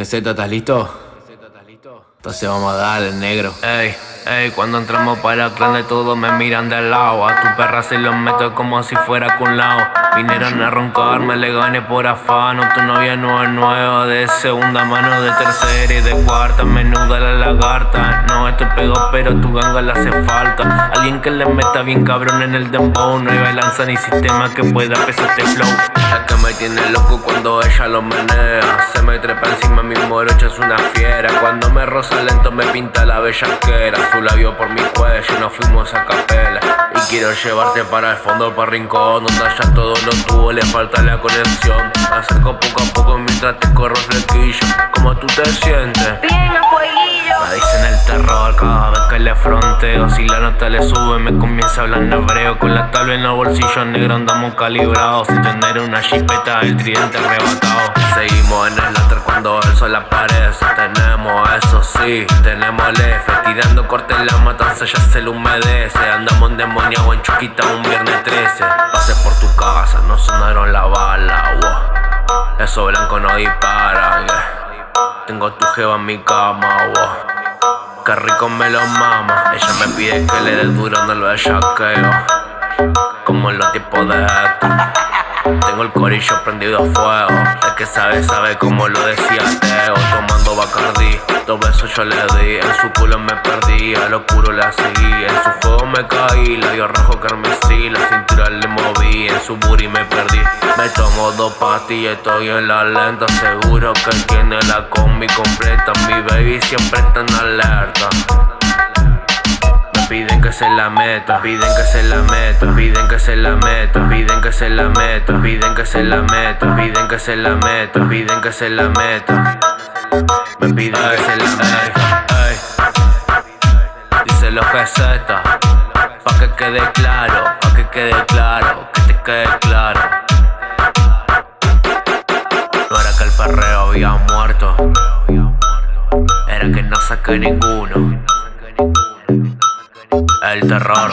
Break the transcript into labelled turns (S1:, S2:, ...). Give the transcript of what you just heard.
S1: GZ, ¿estás listo? Entonces vamos a darle, negro.
S2: Ey, ey, cuando entramos para el clan de todos me miran de lado. A tu perra se los meto como si fuera con lado. Vinieron a roncarme, le gané por afano. Tu novia no es nueva, de segunda mano, de tercera y de cuarta. Menuda la lagarta. No, esto pegó, pero tu ganga le hace falta. Alguien que le meta bien cabrón en el dembow. No hay balanza ni sistema que pueda pesar este flow. Me tiene loco cuando ella lo menea. Se me trepa encima mi morocha, es una fiera. Cuando me roza lento me pinta la bellaquera Su labio por mi cuello, nos fuimos a capela Y quiero llevarte para el fondo, para rincón Donde ya todo lo tuvo, le falta la conexión acerco poco a poco mientras te corro flequillo ¿Cómo tú te sientes? Si la nota le sube me comienza a hablar en hebreo. Con la tabla en los bolsillos negros andamos calibrados. Sin tener una chipeta, el tridente arrebatado. Seguimos en el altar cuando el sol aparece. Tenemos eso sí, tenemos el Tirando corte en la matanza ya se le humedece. Andamos en demonio en Chuquita un viernes 13 Pasé por tu casa, no sonaron la bala, wow. Eso blanco no dispara, Tengo tu jeva en mi cama, wow. Qué rico me lo mama. Ella me pide que le dé duro, no lo bellaqueo Como en los tiempos de esto tengo el corillo prendido a fuego. El que sabe, sabe como lo decía Teo. Tomando Bacardi Dos besos yo le di. En su culo me perdí A lo puro la seguí. En su juego me caí dio rojo carmesí. La cintura le moví En su booty me perdí Me tomo dos pastillas Estoy en la lenta Seguro que tiene la combi completa Mi baby siempre está en alerta Piden que se la meta, piden que se la meta, piden que se la meta, piden que se la meta, piden que se la meta, piden que se la meta, piden que se la meta. Me piden que se la meta. Dice los GZ, pa' que quede claro, pa' que quede claro, quede claro. No era que el perreo había muerto, era que no saqué ninguno el terror.